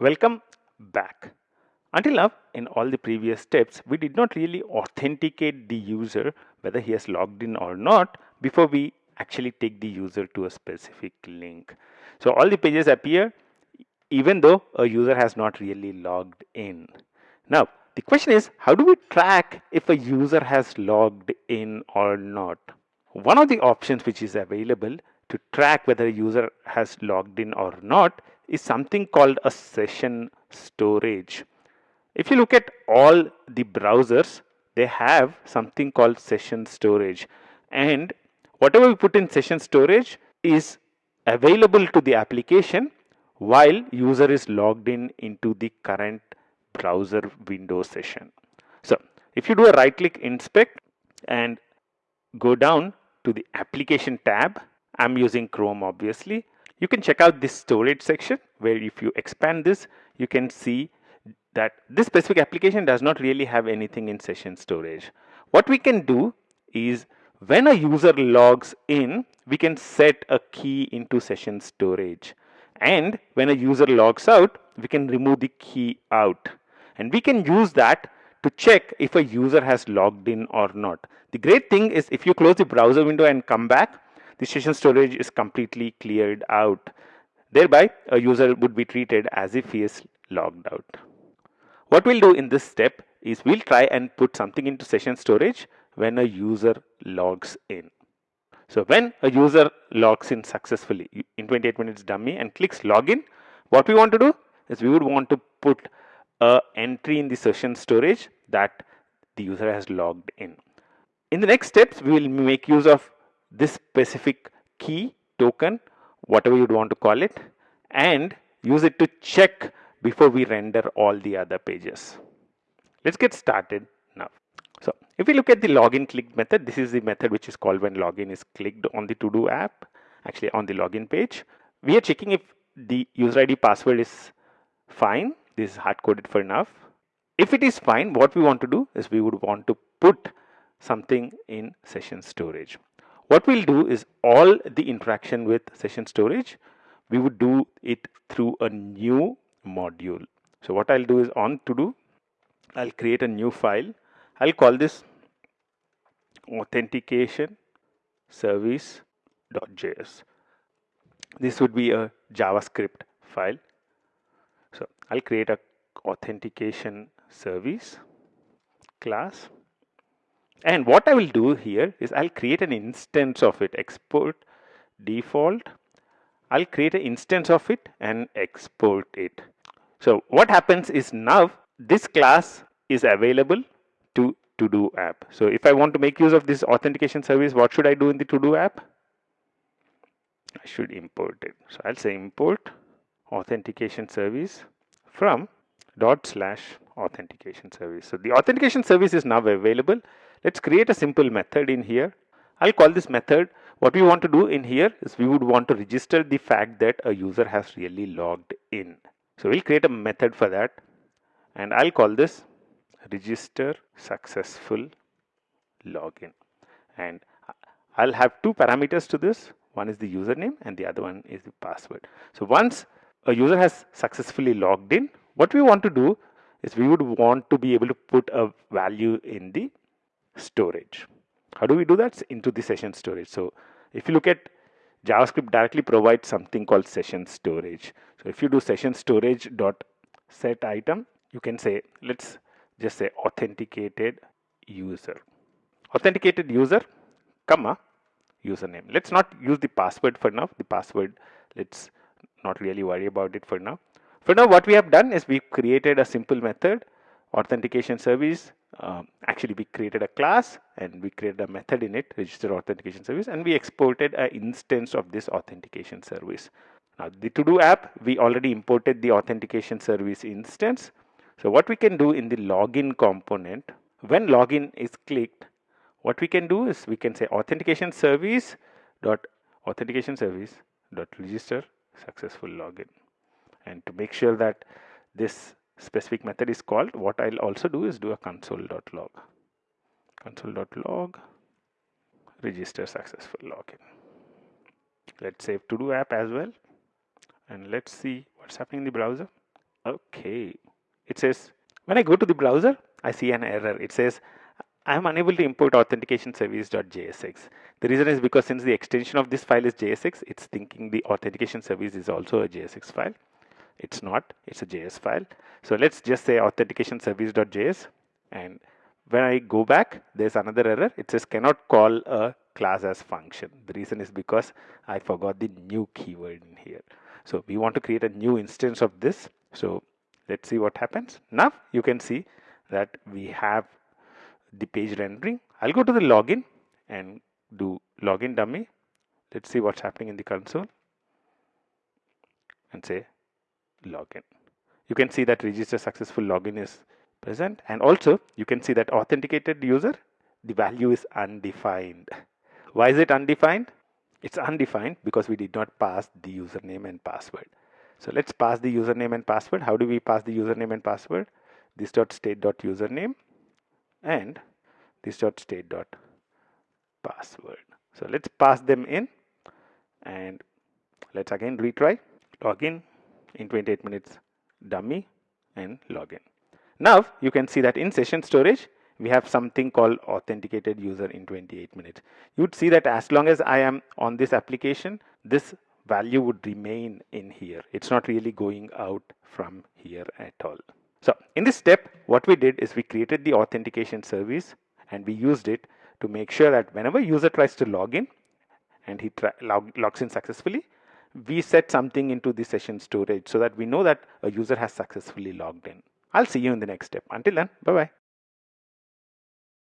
Welcome back. Until now, in all the previous steps, we did not really authenticate the user whether he has logged in or not before we actually take the user to a specific link. So all the pages appear even though a user has not really logged in. Now, the question is how do we track if a user has logged in or not? One of the options which is available to track whether a user has logged in or not is something called a session storage. If you look at all the browsers, they have something called session storage and whatever we put in session storage is available to the application while user is logged in into the current browser window session. So if you do a right click inspect and go down to the application tab, I'm using Chrome obviously. You can check out this storage section where if you expand this, you can see that this specific application does not really have anything in session storage. What we can do is when a user logs in, we can set a key into session storage. And when a user logs out, we can remove the key out. And we can use that to check if a user has logged in or not. The great thing is if you close the browser window and come back, the session storage is completely cleared out. Thereby, a user would be treated as if he is logged out. What we'll do in this step is we'll try and put something into session storage when a user logs in. So when a user logs in successfully in 28 minutes dummy and clicks login, what we want to do is we would want to put a entry in the session storage that the user has logged in. In the next steps, we will make use of this specific key token, whatever you'd want to call it, and use it to check before we render all the other pages. Let's get started now. So if we look at the login clicked method, this is the method which is called when login is clicked on the to-do app, actually on the login page. We are checking if the user ID password is fine. This is hard coded for enough. If it is fine, what we want to do is we would want to put something in session storage. What we'll do is all the interaction with session storage, we would do it through a new module. So what I'll do is on to do, I'll create a new file. I'll call this authentication service.js. This would be a JavaScript file. So I'll create a authentication service class and what I will do here is I'll create an instance of it. Export default. I'll create an instance of it and export it. So what happens is now this class is available to to do app. So if I want to make use of this authentication service what should I do in the to do app? I should import it. So I'll say import authentication service from dot slash authentication service. So the authentication service is now available Let's create a simple method in here. I'll call this method. What we want to do in here is we would want to register the fact that a user has really logged in. So we'll create a method for that and I'll call this register successful login and I'll have two parameters to this one is the username and the other one is the password so once a user has successfully logged in what we want to do is we would want to be able to put a value in the storage. How do we do that? Into the session storage. So if you look at JavaScript directly provides something called session storage. So if you do session storage dot set item, you can say, let's just say authenticated user. Authenticated user, comma, username. Let's not use the password for now. The password, let's not really worry about it for now. For now, what we have done is we created a simple method, authentication service, um, actually we created a class and we created a method in it register authentication service and we exported an instance of this authentication service. Now the to do app we already imported the authentication service instance. So what we can do in the login component when login is clicked what we can do is we can say authentication service dot authentication service dot register successful login. And to make sure that this specific method is called what I'll also do is do a console.log console.log register successful login let's save to do app as well and let's see what's happening in the browser Okay. It says, when I go to the browser, I see an error. It says, I am unable to import authentication service.jsx. The reason is because since the extension of this file is JSX, it's thinking the authentication service is also a JSX file. It's not, it's a JS file. So let's just say authentication service.js and when I go back, there's another error. It says cannot call a class as function. The reason is because I forgot the new keyword in here. So we want to create a new instance of this. So let's see what happens. Now you can see that we have the page rendering. I'll go to the login and do login dummy. Let's see what's happening in the console and say login. You can see that register successful login is present and also you can see that authenticated user the value is undefined. Why is it undefined? It's undefined because we did not pass the username and password. So let's pass the username and password. How do we pass the username and password? This dot state dot username and this dot state dot password. So let's pass them in and let's again retry login in 28 minutes dummy and login. Now you can see that in session storage we have something called authenticated user in 28 minutes. You'd see that as long as I am on this application this value would remain in here. It's not really going out from here at all. So in this step what we did is we created the authentication service and we used it to make sure that whenever user tries to log in and he log logs in successfully we set something into the session storage so that we know that a user has successfully logged in. I'll see you in the next step. Until then, bye bye.